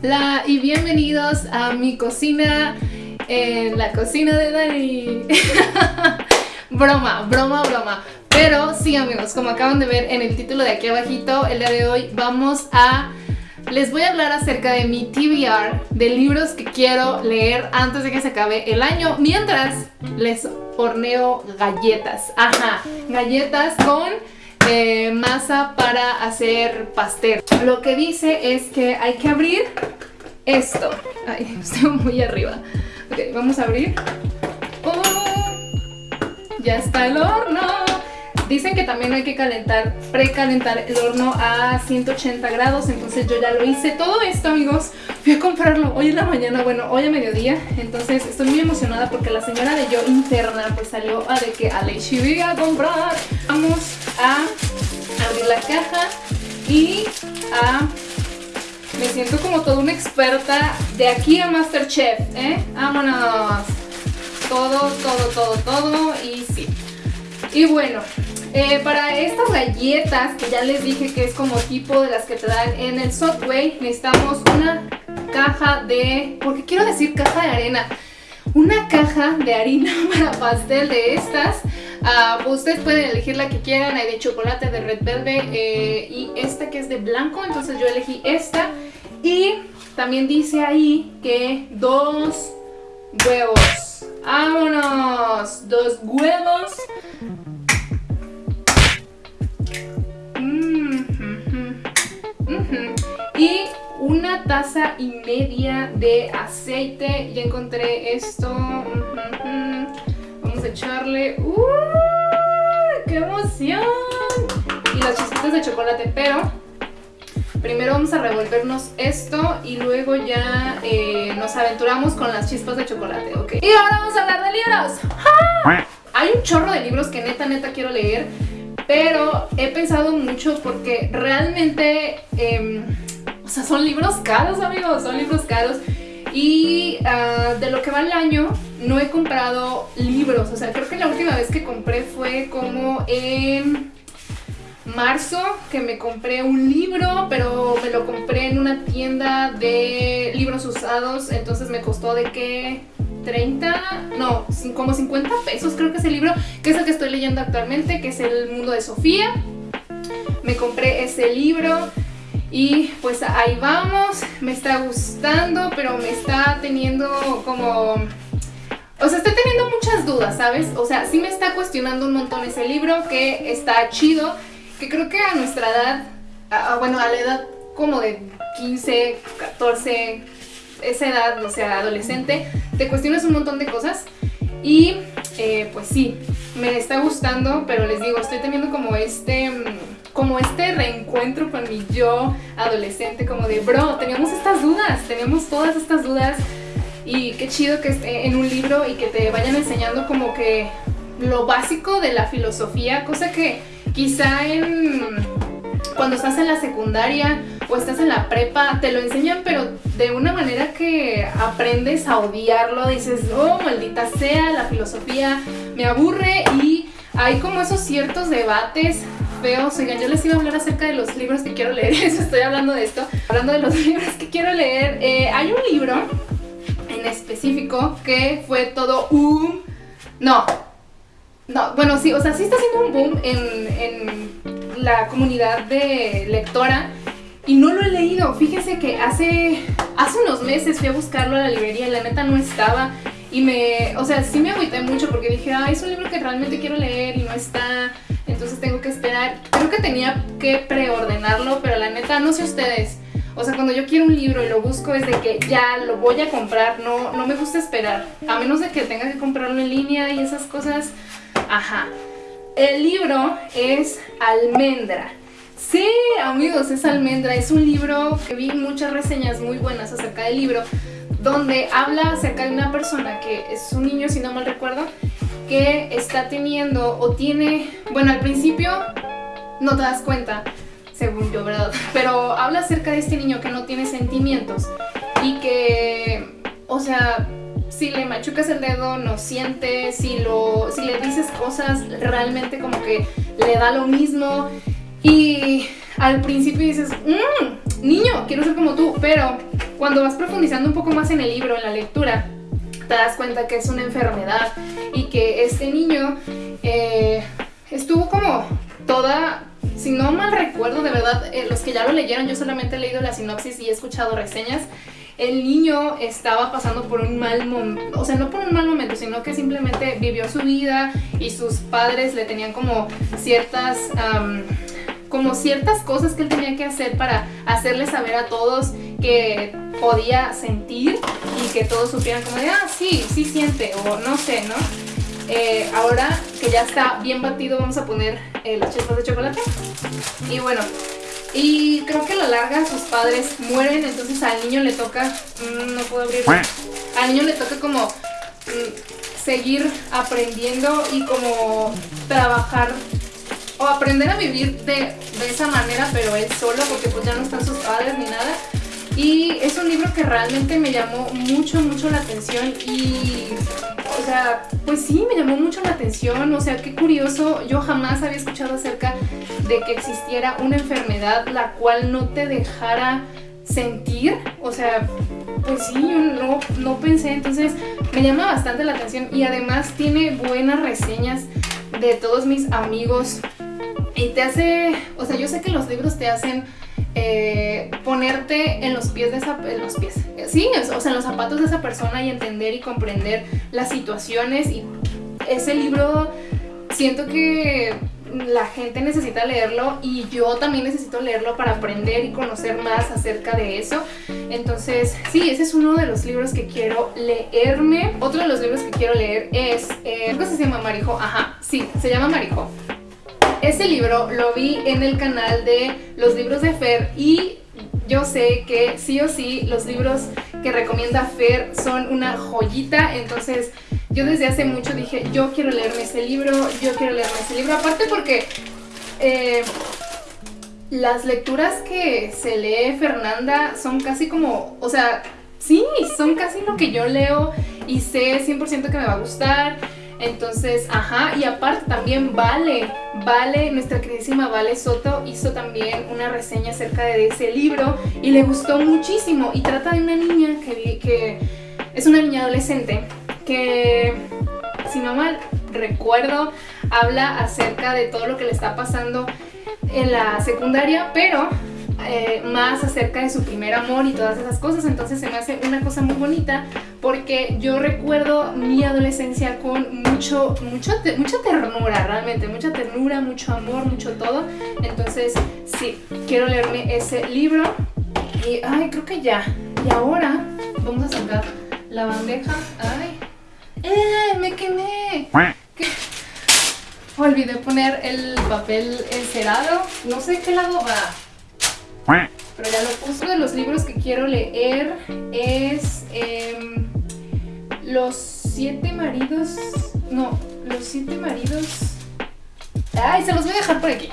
Hola y bienvenidos a mi cocina en la cocina de Dani. broma, broma, broma. Pero sí amigos, como acaban de ver en el título de aquí abajito, el día de hoy vamos a... Les voy a hablar acerca de mi TBR, de libros que quiero leer antes de que se acabe el año, mientras les horneo galletas. Ajá, galletas con masa para hacer pastel. Lo que dice es que hay que abrir esto. Ay, estoy muy arriba. Ok, vamos a abrir. Oh, ya está el horno. Dicen que también hay que calentar, precalentar el horno a 180 grados, entonces yo ya lo hice. Todo esto, amigos, fui a comprarlo hoy en la mañana, bueno, hoy a mediodía. Entonces estoy muy emocionada porque la señora de yo interna pues salió a de que a Leishi a comprar. Vamos caja y a... Me siento como toda una experta de aquí a Masterchef, ¿eh? Vámonos. Todo, todo, todo, todo y sí. Y bueno, eh, para estas galletas que ya les dije que es como tipo de las que te dan en el Subway, necesitamos una caja de... ¿Por qué quiero decir caja de arena? Una caja de harina para pastel de estas. Uh, ustedes pueden elegir la que quieran, hay de chocolate, de red velvet eh, y esta que es de blanco, entonces yo elegí esta. Y también dice ahí que dos huevos. ¡Vámonos! Dos huevos Y una taza y media de aceite. Ya encontré esto. Vamos a echarle... ¡Uy! ¡Qué emoción! Y las chispitas de chocolate, pero... Primero vamos a revolvernos esto y luego ya eh, nos aventuramos con las chispas de chocolate, ¿ok? Y ahora vamos a hablar de libros. Hay un chorro de libros que neta, neta quiero leer, pero he pensado mucho porque realmente... Em, o sea, son libros caros, amigos, son libros caros. Y ah, de lo que va el año, no he comprado libros. O sea, creo que la última vez que compré fue como en marzo, que me compré un libro, pero me lo compré en una tienda de libros usados. Entonces me costó de qué... 30, no, como 50 pesos creo que es el libro, que es el que estoy leyendo actualmente, que es El Mundo de Sofía. Me compré ese libro y pues ahí vamos, me está gustando, pero me está teniendo como... O sea, estoy teniendo muchas dudas, ¿sabes? O sea, sí me está cuestionando un montón ese libro, que está chido, que creo que a nuestra edad, bueno, a la edad como de 15, 14, esa edad, o sea, adolescente, te cuestionas un montón de cosas y eh, pues sí, me está gustando, pero les digo, estoy teniendo como este como este reencuentro con mi yo adolescente, como de, bro, teníamos estas dudas, teníamos todas estas dudas y qué chido que esté en un libro y que te vayan enseñando como que lo básico de la filosofía, cosa que quizá en cuando estás en la secundaria o estás en la prepa te lo enseñan pero de una manera que aprendes a odiarlo, dices, oh maldita sea, la filosofía me aburre y hay como esos ciertos debates feos. Oigan, yo les iba a hablar acerca de los libros que quiero leer, eso estoy hablando de esto. Hablando de los libros que quiero leer, eh, hay un libro en específico que fue todo un... No, no, bueno, sí, o sea, sí está haciendo un boom en, en la comunidad de lectora y no lo he leído. Fíjense que hace, hace unos meses fui a buscarlo a la librería y la neta no estaba. Y me, o sea, sí me agüité mucho porque dije, ah, es un libro que realmente quiero leer y no está entonces tengo que esperar. Creo que tenía que preordenarlo, pero la neta, no sé ustedes. O sea, cuando yo quiero un libro y lo busco es de que ya lo voy a comprar, no, no me gusta esperar. A menos de que tenga que comprarlo en línea y esas cosas. Ajá. El libro es Almendra. Sí, amigos, es Almendra. Es un libro que vi muchas reseñas muy buenas acerca del libro, donde habla acerca de una persona que es un niño, si no mal recuerdo, que está teniendo o tiene, bueno al principio no te das cuenta, según yo, ¿verdad? Pero habla acerca de este niño que no tiene sentimientos y que, o sea, si le machucas el dedo no siente, si, lo, si le dices cosas realmente como que le da lo mismo y al principio dices, mmm, niño, quiero ser como tú, pero cuando vas profundizando un poco más en el libro, en la lectura, te das cuenta que es una enfermedad y que este niño eh, estuvo como toda si no mal recuerdo, de verdad, eh, los que ya lo leyeron, yo solamente he leído la sinopsis y he escuchado reseñas, el niño estaba pasando por un mal momento, o sea, no por un mal momento, sino que simplemente vivió su vida y sus padres le tenían como ciertas... como ciertas cosas que él tenía que hacer para hacerle saber a todos que podía sentir y que todos supieran como de, ah, sí, sí siente, o no sé, ¿no? Eh, ahora que ya está bien batido vamos a poner eh, las chispas de chocolate. Y bueno, y creo que a la larga sus padres mueren, entonces al niño le toca, mm, no puedo abrirlo, al niño le toca como mm, seguir aprendiendo y como trabajar o aprender a vivir de, de esa manera, pero él solo, porque pues ya no están sus padres ni nada. Y es un libro que realmente me llamó mucho, mucho la atención y, o sea, pues sí, me llamó mucho la atención, o sea, qué curioso, yo jamás había escuchado acerca de que existiera una enfermedad la cual no te dejara sentir, o sea, pues sí, yo no, no pensé, entonces me llama bastante la atención y además tiene buenas reseñas de todos mis amigos. Y te hace, o sea, yo sé que los libros te hacen eh, ponerte en los pies de esa, los pies, sí, o sea, en los zapatos de esa persona y entender y comprender las situaciones y ese libro siento que la gente necesita leerlo y yo también necesito leerlo para aprender y conocer más acerca de eso. Entonces, sí, ese es uno de los libros que quiero leerme. Otro de los libros que quiero leer es, eh, ¿qué se llama Marijo? Ajá, sí, se llama Marijo. Ese libro lo vi en el canal de los libros de Fer y yo sé que sí o sí los libros que recomienda Fer son una joyita, entonces yo desde hace mucho dije, yo quiero leerme ese libro, yo quiero leerme ese libro, aparte porque eh, las lecturas que se lee Fernanda son casi como, o sea, sí, son casi lo que yo leo y sé 100% que me va a gustar. Entonces, ajá, y aparte también Vale, Vale, nuestra queridísima Vale Soto hizo también una reseña acerca de ese libro y le gustó muchísimo. Y trata de una niña que, que es una niña adolescente que, si no mal recuerdo, habla acerca de todo lo que le está pasando en la secundaria, pero eh, más acerca de su primer amor y todas esas cosas, entonces se me hace una cosa muy bonita porque yo recuerdo mi adolescencia con mucho, mucho mucha ternura, realmente, mucha ternura, mucho amor, mucho todo, entonces sí, quiero leerme ese libro y, ay, creo que ya, y ahora vamos a sacar la bandeja, ay, ¡eh, me quemé! Olvidé poner el papel encerado, no sé qué lado va. Pero ya lo puse. Uno de los libros que quiero leer es em, Los siete maridos... No, Los siete maridos... Ay, se los voy a dejar por aquí.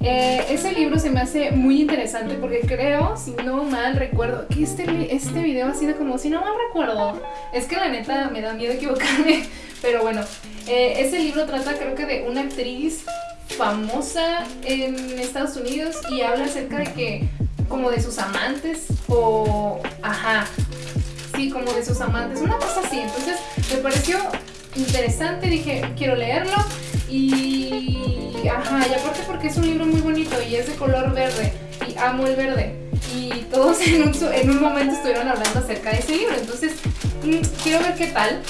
Eh, ese libro se me hace muy interesante porque creo, si no mal recuerdo, que este, este video ha sido como, si no mal recuerdo, es que la neta me da miedo equivocarme, pero bueno, eh, ese libro trata creo que de una actriz famosa en Estados Unidos y habla acerca de que, como de sus amantes o, ajá, sí, como de sus amantes, una cosa así. Entonces me pareció interesante, dije, quiero leerlo y, ajá, y aparte porque es un libro muy bonito y es de color verde y amo el verde. Y todos en un, en un momento estuvieron hablando acerca de ese libro, entonces mm, quiero ver qué tal.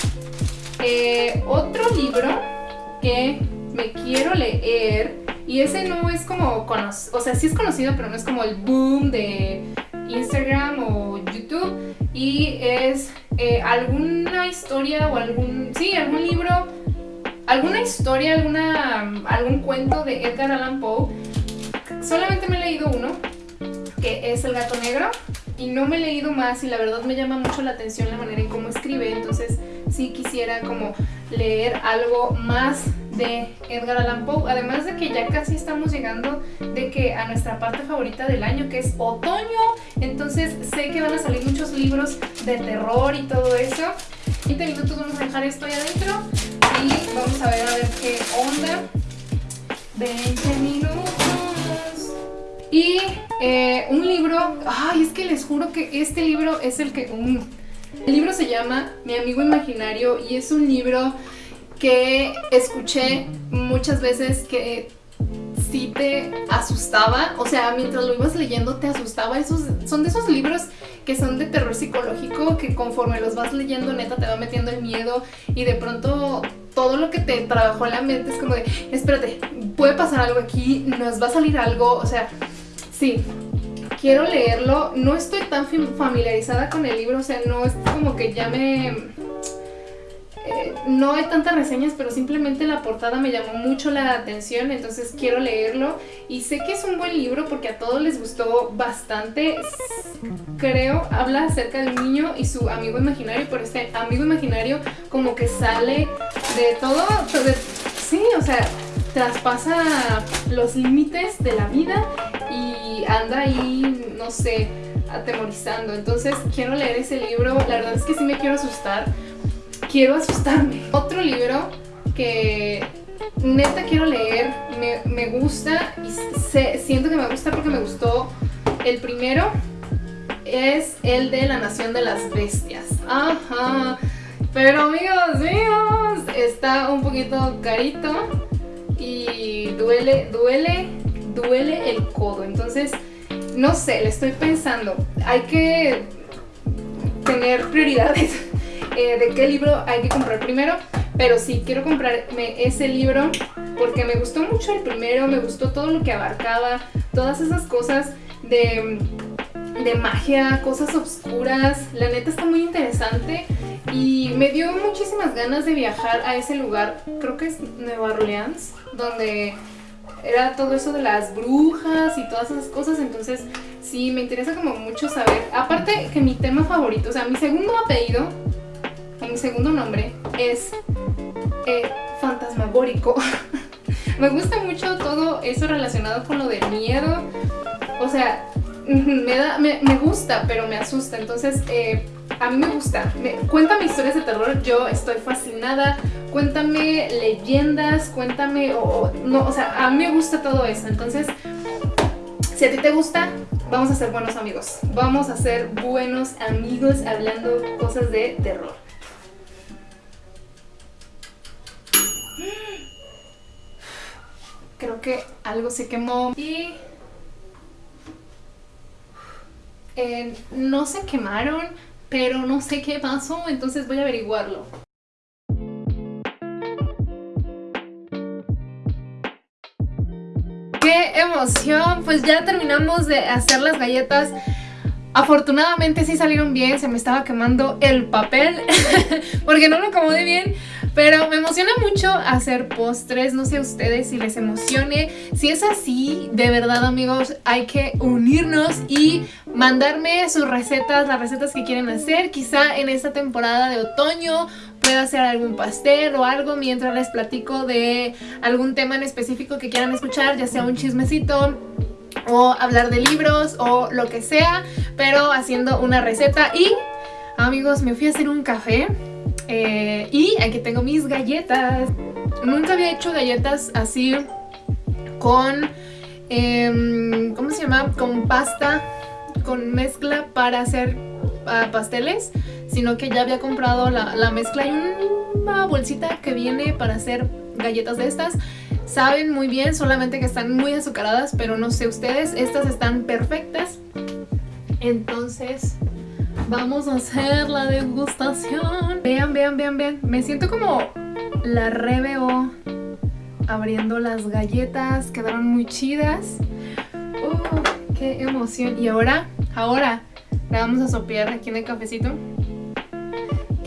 Eh, otro libro que me quiero leer y ese no es como, o sea, sí es conocido, pero no es como el boom de Instagram o YouTube y es eh, alguna historia o algún, sí, algún libro, alguna historia, alguna, algún cuento de Edgar Allan Poe. Solamente me he leído uno, que es El gato negro, y no me he leído más y la verdad me llama mucho la atención la manera en cómo escribe, entonces sí quisiera como leer algo más de Edgar Allan Poe, además de que ya casi estamos llegando de que a nuestra parte favorita del año que es otoño, entonces sé que van a salir muchos libros de terror y todo eso. 20 minutos vamos a dejar esto ahí adentro y vamos a ver a ver qué onda. 20 minutos. Y eh, un libro, ay, es que les juro que este libro es el que... el libro se llama Mi amigo imaginario y es un libro que escuché muchas veces que sí te asustaba, o sea, mientras lo ibas leyendo te asustaba. Esos, son de esos libros que son de terror psicológico, que conforme los vas leyendo, neta, te va metiendo el miedo y de pronto todo lo que te trabajó en la mente es como de, espérate, puede pasar algo aquí, nos va a salir algo, o sea, sí, quiero leerlo. No estoy tan familiarizada con el libro, o sea, no es como que ya me no hay tantas reseñas, pero simplemente la portada me llamó mucho la atención, entonces quiero leerlo. Y sé que es un buen libro porque a todos les gustó bastante. Creo, habla acerca del niño y su amigo imaginario, pero este amigo imaginario como que sale de todo, sí, o sea, traspasa los límites de la vida y anda ahí, no sé, atemorizando. Entonces quiero leer ese libro, la verdad es que sí me quiero asustar quiero asustarme. Otro libro que neta quiero leer, me, gusta y siento que me gusta porque me gustó el primero, es el de La Nación de las Bestias. Ajá. Pero amigos míos, está un poquito carito y duele, duele, duele el codo. Entonces, no sé, le estoy pensando. Hay que tener prioridades. Eh, de qué libro hay que comprar primero, pero sí, quiero comprarme ese libro porque me gustó mucho el primero, me gustó todo lo que abarcaba, todas esas cosas de, de magia, cosas oscuras, la neta está muy interesante y me dio muchísimas ganas de viajar a ese lugar, creo que es Nueva Orleans, donde era todo eso de las brujas y todas esas cosas, entonces sí, me interesa como mucho saber. Aparte que mi tema favorito, o sea, mi segundo apellido segundo nombre es eh, fantasmagórico. me gusta mucho todo eso relacionado con lo de miedo. O sea, me, da, me, gusta, pero me asusta. Entonces, eh, a mí me gusta. cuéntame historias de terror, yo estoy fascinada. Cuéntame leyendas, cuéntame... O, no, o sea, a mí me gusta todo eso. Entonces, si a ti te gusta, vamos a ser buenos amigos. Vamos a ser buenos amigos hablando cosas de terror. Que algo se quemó y... Eh, no se quemaron, pero no sé qué pasó, entonces voy a averiguarlo. ¡Qué emoción! Pues ya terminamos de hacer las galletas. Afortunadamente sí salieron bien, se me estaba quemando el papel porque no lo acomodé bien. Pero me emociona mucho hacer postres, no sé a ustedes si les emocione. Si es así, de verdad amigos, hay que unirnos y mandarme sus recetas, las recetas que quieren hacer. Quizá en esta temporada de otoño pueda hacer algún pastel o algo mientras les platico de algún tema en específico que quieran escuchar, ya sea un chismecito o hablar de libros o lo que sea, pero haciendo una receta y amigos me fui a hacer un café eh, y aquí tengo mis galletas. Nunca había hecho galletas así con, em, ¿cómo se llama? Con pasta, con mezcla para hacer ah, pasteles, sino que ya había comprado la, mezcla y una bolsita que viene para hacer galletas de estas. Saben muy bien, solamente que están muy azucaradas, pero no sé ustedes, estas están perfectas. Entonces, Vamos a hacer la degustación. Vean, vean, vean, vean. Me siento como la reveo abriendo las galletas. Quedaron muy chidas. Uh, qué emoción. Y ahora, ahora, la vamos a sopear aquí en el cafecito.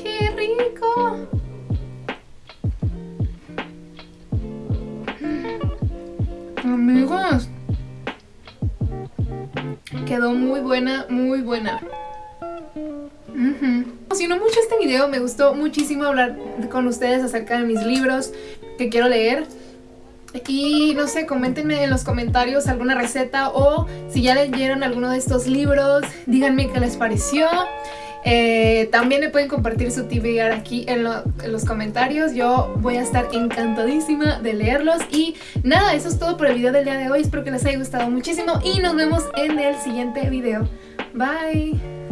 ¡Qué rico! Amigos, quedó muy buena, muy buena. Me emocionó mucho este video, me gustó muchísimo hablar con ustedes acerca de mis libros que quiero leer. Y no sé, coméntenme en los comentarios alguna receta o si ya leyeron alguno de estos libros, díganme qué les pareció. Eh, también me pueden compartir su TBR aquí en, en, los comentarios. Yo voy a estar encantadísima de leerlos. Y nada, eso es todo por el video del día de hoy. Espero que les haya gustado muchísimo y nos vemos en el siguiente video. Bye.